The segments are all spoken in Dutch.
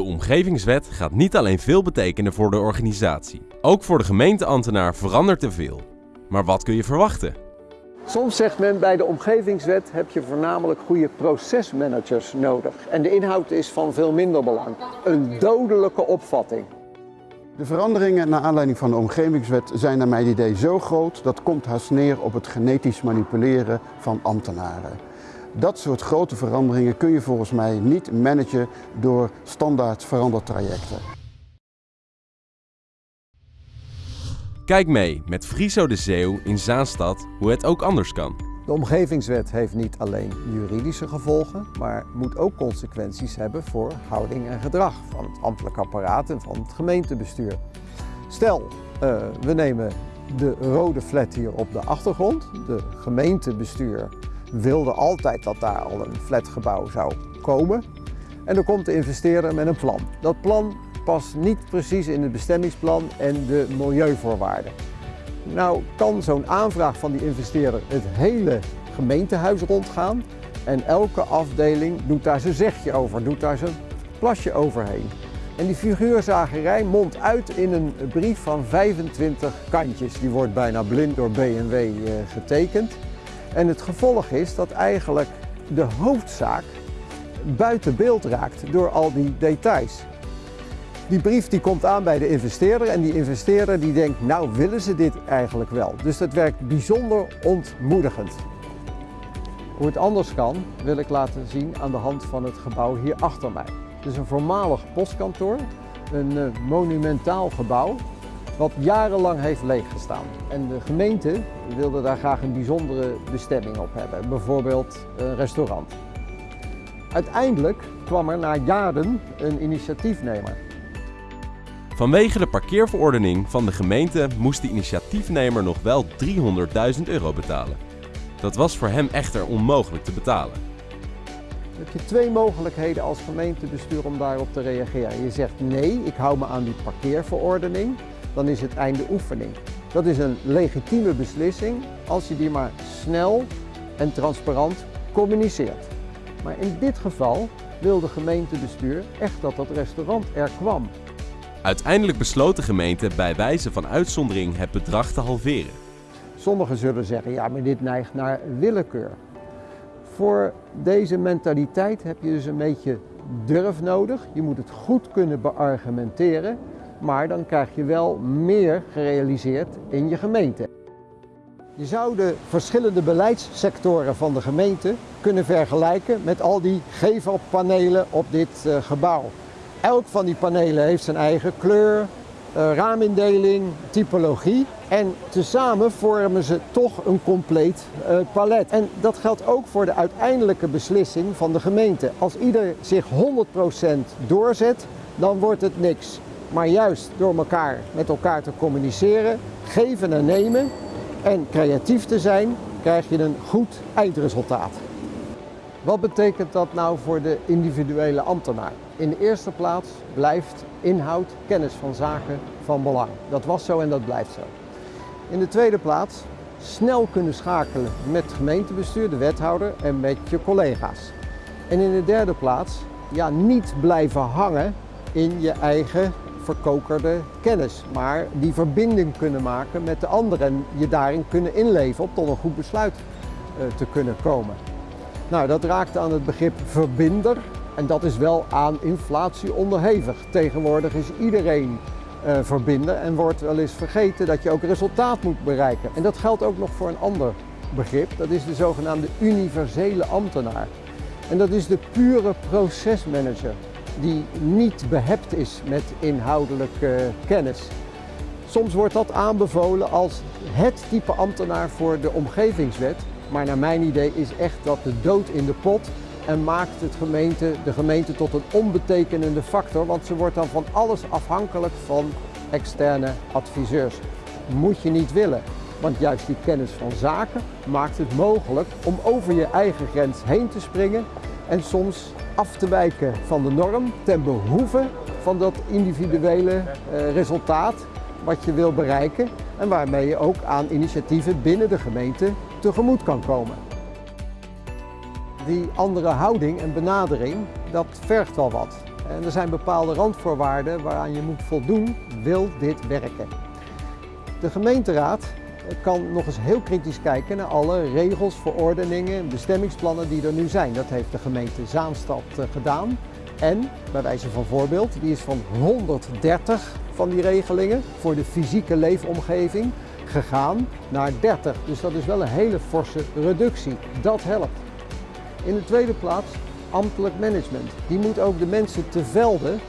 De omgevingswet gaat niet alleen veel betekenen voor de organisatie. Ook voor de gemeenteambtenaar verandert er veel. Maar wat kun je verwachten? Soms zegt men bij de omgevingswet heb je voornamelijk goede procesmanagers nodig. En de inhoud is van veel minder belang. Een dodelijke opvatting. De veranderingen naar aanleiding van de omgevingswet zijn naar mijn idee zo groot dat komt haast neer op het genetisch manipuleren van ambtenaren. Dat soort grote veranderingen kun je volgens mij niet managen door standaard verandertrajecten. Kijk mee met Friso de Zeeuw in Zaanstad hoe het ook anders kan. De omgevingswet heeft niet alleen juridische gevolgen, maar moet ook consequenties hebben voor houding en gedrag van het ambtelijk apparaat en van het gemeentebestuur. Stel, uh, we nemen de rode flat hier op de achtergrond. De gemeentebestuur wilde altijd dat daar al een flatgebouw zou komen. En dan komt de investeerder met een plan. Dat plan past niet precies in het bestemmingsplan en de milieuvoorwaarden. Nou kan zo'n aanvraag van die investeerder het hele gemeentehuis rondgaan en elke afdeling doet daar zijn zegje over, doet daar zijn plasje overheen. En die figuurzagerij mondt uit in een brief van 25 kantjes. Die wordt bijna blind door B&W eh, getekend. En het gevolg is dat eigenlijk de hoofdzaak buiten beeld raakt door al die details. Die brief die komt aan bij de investeerder en die investeerder die denkt, nou willen ze dit eigenlijk wel. Dus dat werkt bijzonder ontmoedigend. Hoe het anders kan, wil ik laten zien aan de hand van het gebouw hier achter mij. Het is een voormalig postkantoor, een eh, monumentaal gebouw wat jarenlang heeft leeggestaan. En de gemeente wilde daar graag een bijzondere bestemming op hebben, bijvoorbeeld een restaurant. Uiteindelijk kwam er na jaren een initiatiefnemer. Vanwege de parkeerverordening van de gemeente moest de initiatiefnemer nog wel 300.000 euro betalen. Dat was voor hem echter onmogelijk te betalen. Dan heb je twee mogelijkheden als gemeentebestuur om daarop te reageren. Je zegt nee, ik hou me aan die parkeerverordening dan is het einde oefening. Dat is een legitieme beslissing als je die maar snel en transparant communiceert. Maar in dit geval wil de gemeentebestuur echt dat dat restaurant er kwam. Uiteindelijk besloot de gemeente bij wijze van uitzondering het bedrag te halveren. Sommigen zullen zeggen, ja maar dit neigt naar willekeur. Voor deze mentaliteit heb je dus een beetje durf nodig. Je moet het goed kunnen beargumenteren maar dan krijg je wel meer gerealiseerd in je gemeente. Je zou de verschillende beleidssectoren van de gemeente kunnen vergelijken met al die gevelpanelen op dit uh, gebouw. Elk van die panelen heeft zijn eigen kleur, uh, raamindeling, typologie en tezamen vormen ze toch een compleet uh, palet. En dat geldt ook voor de uiteindelijke beslissing van de gemeente. Als ieder zich 100% doorzet, dan wordt het niks. Maar juist door elkaar met elkaar te communiceren, geven en nemen en creatief te zijn, krijg je een goed eindresultaat. Wat betekent dat nou voor de individuele ambtenaar? In de eerste plaats blijft inhoud, kennis van zaken van belang. Dat was zo en dat blijft zo. In de tweede plaats snel kunnen schakelen met het gemeentebestuur, de wethouder en met je collega's. En in de derde plaats ja, niet blijven hangen in je eigen verkokerde kennis, maar die verbinding kunnen maken met de anderen en je daarin kunnen inleven om tot een goed besluit uh, te kunnen komen. Nou, dat raakt aan het begrip verbinder en dat is wel aan inflatie onderhevig. Tegenwoordig is iedereen uh, verbinder en wordt wel eens vergeten dat je ook resultaat moet bereiken. En dat geldt ook nog voor een ander begrip, dat is de zogenaamde universele ambtenaar. En dat is de pure procesmanager die niet behept is met inhoudelijke kennis. Soms wordt dat aanbevolen als het type ambtenaar voor de omgevingswet, maar naar mijn idee is echt dat de dood in de pot en maakt het gemeente, de gemeente tot een onbetekenende factor, want ze wordt dan van alles afhankelijk van externe adviseurs. Moet je niet willen, want juist die kennis van zaken maakt het mogelijk om over je eigen grens heen te springen en soms af te wijken van de norm ten behoeve van dat individuele uh, resultaat wat je wil bereiken en waarmee je ook aan initiatieven binnen de gemeente tegemoet kan komen. Die andere houding en benadering, dat vergt wel wat. En er zijn bepaalde randvoorwaarden waaraan je moet voldoen, wil dit werken. De gemeenteraad kan nog eens heel kritisch kijken naar alle regels, verordeningen, bestemmingsplannen die er nu zijn. Dat heeft de gemeente Zaanstad eh, gedaan. En, bij wijze van voorbeeld, die is van 130 van die regelingen voor de fysieke leefomgeving gegaan naar 30. Dus dat is wel een hele forse reductie. Dat helpt. In de tweede plaats ambtelijk management. Die moet ook de mensen te velden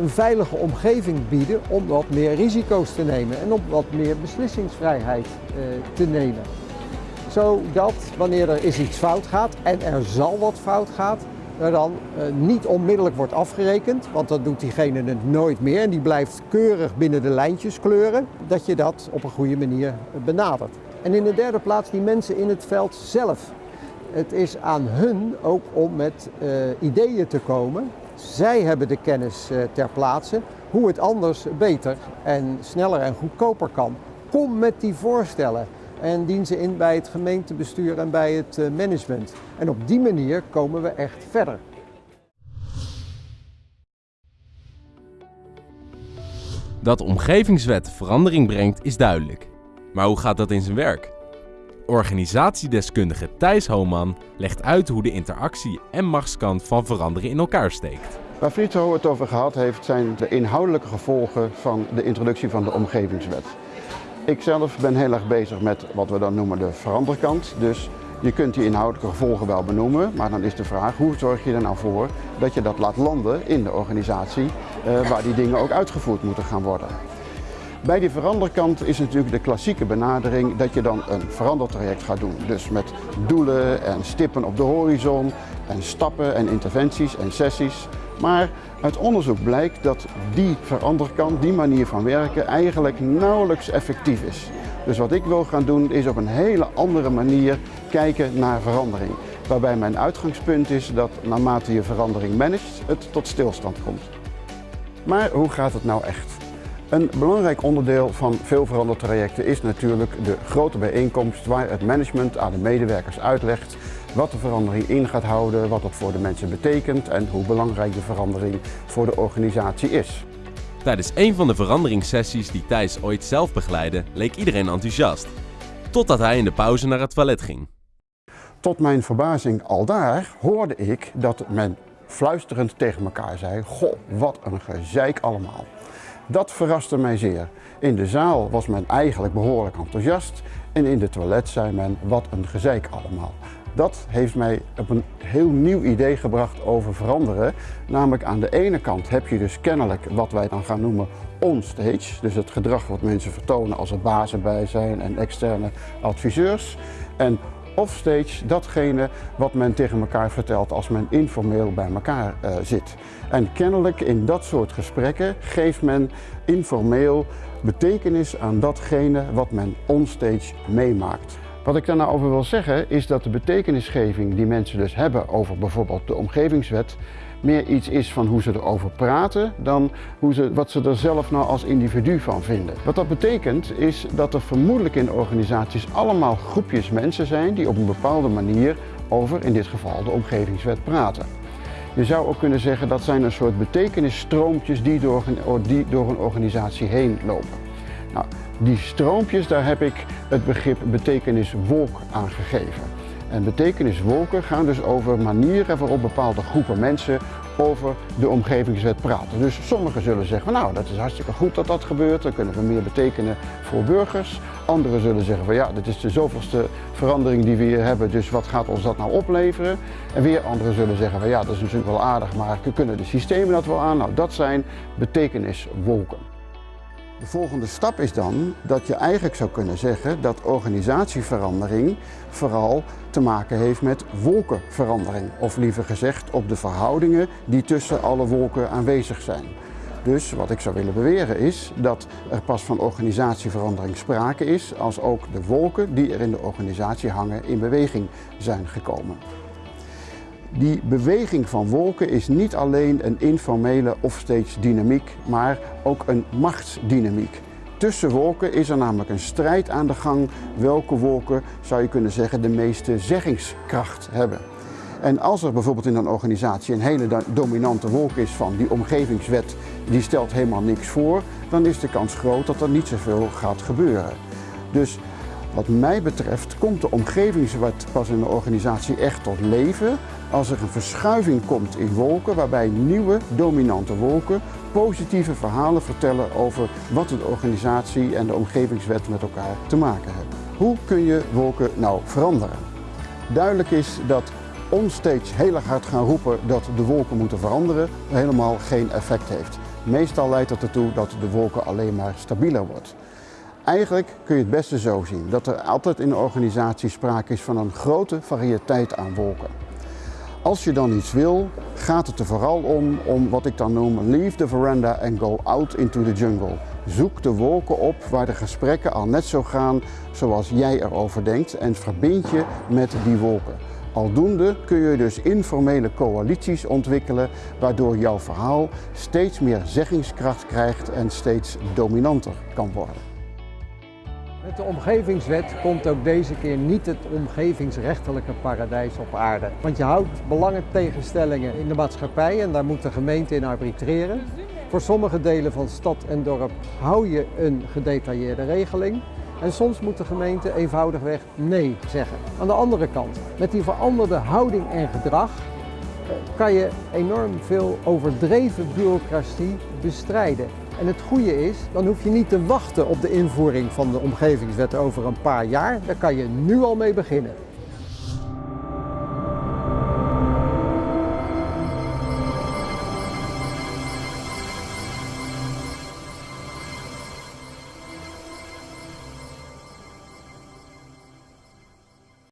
een veilige omgeving bieden om wat meer risico's te nemen en om wat meer beslissingsvrijheid eh, te nemen. Zodat wanneer er eens iets fout gaat en er zal wat fout gaat, er dan eh, niet onmiddellijk wordt afgerekend, want dat doet diegene het nooit meer en die blijft keurig binnen de lijntjes kleuren, dat je dat op een goede manier benadert. En in de derde plaats die mensen in het veld zelf. Het is aan hun ook om met ideeën te komen zij hebben de kennis eh, ter plaatse hoe het anders beter en sneller en goedkoper kan. Kom met die voorstellen en dien ze in bij het gemeentebestuur en bij het eh, management. En op die manier komen we echt verder. Dat omgevingswet verandering brengt is duidelijk. Maar hoe gaat dat in zijn werk? Organisatiedeskundige Thijs Homan legt uit hoe de interactie en machtskant van veranderen in elkaar steekt. Waar Frito het over gehad heeft zijn de inhoudelijke gevolgen van de introductie van de omgevingswet. Ik zelf ben heel erg bezig met wat we dan noemen de veranderkant. Dus je kunt die inhoudelijke gevolgen wel benoemen, maar dan is de vraag hoe zorg je er nou voor dat je dat laat landen in de organisatie eh, waar die dingen ook uitgevoerd moeten gaan worden. Bij die veranderkant is natuurlijk de klassieke benadering dat je dan een verandertraject gaat doen. Dus met doelen en stippen op de horizon en stappen en interventies en sessies. Maar uit onderzoek blijkt dat die veranderkant, die manier van werken, eigenlijk nauwelijks effectief is. Dus wat ik wil gaan doen is op een hele andere manier kijken naar verandering. Waarbij mijn uitgangspunt is dat naarmate je verandering managt, het tot stilstand komt. Maar hoe gaat het nou echt? Een belangrijk onderdeel van veel verandertrajecten is natuurlijk de grote bijeenkomst waar het management aan de medewerkers uitlegt wat de verandering in gaat houden, wat dat voor de mensen betekent en hoe belangrijk de verandering voor de organisatie is. Tijdens een van de veranderingssessies die Thijs ooit zelf begeleidde, leek iedereen enthousiast. Totdat hij in de pauze naar het toilet ging. Tot mijn verbazing al daar hoorde ik dat men fluisterend tegen elkaar zei, goh, wat een gezeik allemaal. Dat verraste mij zeer. In de zaal was men eigenlijk behoorlijk enthousiast en in de toilet zei men, wat een gezeik allemaal. Dat heeft mij op een heel nieuw idee gebracht over veranderen. Namelijk aan de ene kant heb je dus kennelijk wat wij dan gaan noemen onstage. Dus het gedrag wat mensen vertonen als er bazen bij zijn en externe adviseurs. En offstage datgene wat men tegen elkaar vertelt als men informeel bij elkaar uh, zit. En kennelijk in dat soort gesprekken geeft men informeel betekenis aan datgene wat men onstage meemaakt. Wat ik daar nou over wil zeggen is dat de betekenisgeving die mensen dus hebben over bijvoorbeeld de omgevingswet meer iets is van hoe ze erover praten dan hoe ze, wat ze er zelf nou als individu van vinden. Wat dat betekent is dat er vermoedelijk in organisaties allemaal groepjes mensen zijn die op een bepaalde manier over in dit geval de omgevingswet praten. Je zou ook kunnen zeggen dat zijn een soort betekenisstroompjes die door een, die door een organisatie heen lopen. Nou, die stroompjes, daar heb ik het begrip betekeniswolk aan gegeven. En betekeniswolken gaan dus over manieren waarop bepaalde groepen mensen over de omgevingswet praten. Dus sommigen zullen zeggen, nou dat is hartstikke goed dat dat gebeurt, dan kunnen we meer betekenen voor burgers. Anderen zullen zeggen van ja, dit is de zoveelste verandering die we hier hebben, dus wat gaat ons dat nou opleveren? En weer anderen zullen zeggen van ja, dat is natuurlijk wel aardig, maar kunnen de systemen dat wel aan? Nou, dat zijn betekeniswolken. De volgende stap is dan dat je eigenlijk zou kunnen zeggen dat organisatieverandering vooral te maken heeft met wolkenverandering. Of liever gezegd op de verhoudingen die tussen alle wolken aanwezig zijn. Dus wat ik zou willen beweren is dat er pas van organisatieverandering sprake is als ook de wolken die er in de organisatie hangen in beweging zijn gekomen. Die beweging van wolken is niet alleen een informele offstage dynamiek, maar ook een machtsdynamiek. Tussen wolken is er namelijk een strijd aan de gang welke wolken, zou je kunnen zeggen, de meeste zeggingskracht hebben. En als er bijvoorbeeld in een organisatie een hele dominante wolk is van die omgevingswet, die stelt helemaal niks voor, dan is de kans groot dat er niet zoveel gaat gebeuren. Dus wat mij betreft komt de omgevingswet pas in de organisatie echt tot leven als er een verschuiving komt in wolken waarbij nieuwe dominante wolken positieve verhalen vertellen over wat de organisatie en de omgevingswet met elkaar te maken hebben. Hoe kun je wolken nou veranderen? Duidelijk is dat ons steeds heel erg hard gaan roepen dat de wolken moeten veranderen helemaal geen effect heeft. Meestal leidt dat ertoe dat de wolken alleen maar stabieler wordt. Eigenlijk kun je het beste zo zien dat er altijd in een organisatie sprake is van een grote variëteit aan wolken. Als je dan iets wil, gaat het er vooral om, om wat ik dan noem leave the veranda and go out into the jungle. Zoek de wolken op waar de gesprekken al net zo gaan zoals jij erover denkt en verbind je met die wolken. Aldoende kun je dus informele coalities ontwikkelen waardoor jouw verhaal steeds meer zeggingskracht krijgt en steeds dominanter kan worden. Met de omgevingswet komt ook deze keer niet het omgevingsrechtelijke paradijs op aarde. Want je houdt belangentegenstellingen in de maatschappij en daar moet de gemeente in arbitreren. Voor sommige delen van stad en dorp hou je een gedetailleerde regeling. En soms moet de gemeente eenvoudigweg nee zeggen. Aan de andere kant, met die veranderde houding en gedrag eh, kan je enorm veel overdreven bureaucratie bestrijden. En het goede is, dan hoef je niet te wachten op de invoering van de omgevingswet over een paar jaar. Daar kan je nu al mee beginnen.